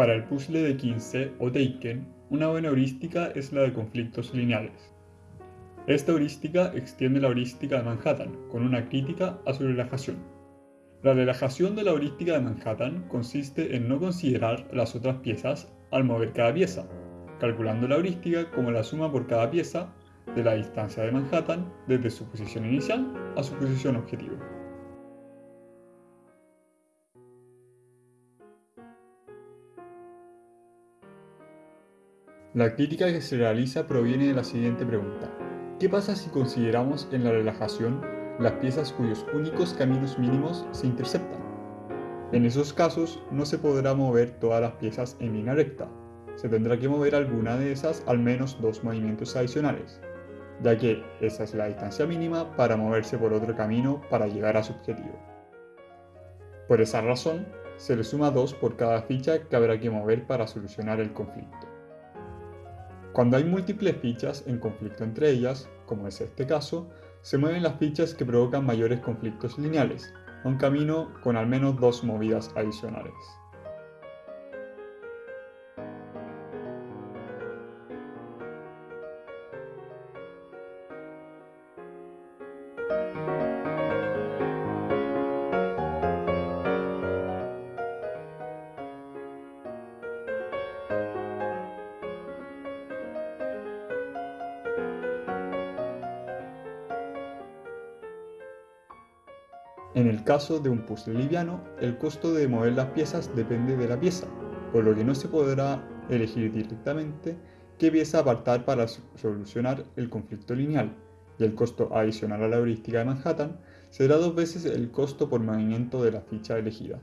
Para el puzzle de 15 o Taken, una buena heurística es la de conflictos lineales. Esta heurística extiende la heurística de Manhattan, con una crítica a su relajación. La relajación de la heurística de Manhattan consiste en no considerar las otras piezas al mover cada pieza, calculando la heurística como la suma por cada pieza de la distancia de Manhattan desde su posición inicial a su posición objetivo. La crítica que se realiza proviene de la siguiente pregunta. ¿Qué pasa si consideramos en la relajación las piezas cuyos únicos caminos mínimos se interceptan? En esos casos no se podrá mover todas las piezas en línea recta. Se tendrá que mover alguna de esas al menos dos movimientos adicionales, ya que esa es la distancia mínima para moverse por otro camino para llegar a su objetivo. Por esa razón, se le suma 2 por cada ficha que habrá que mover para solucionar el conflicto. Cuando hay múltiples fichas en conflicto entre ellas, como es este caso, se mueven las fichas que provocan mayores conflictos lineales, a un camino con al menos dos movidas adicionales. En el caso de un puzzle liviano, el costo de mover las piezas depende de la pieza, por lo que no se podrá elegir directamente qué pieza apartar para solucionar el conflicto lineal, y el costo adicional a la heurística de Manhattan será dos veces el costo por movimiento de la ficha elegida.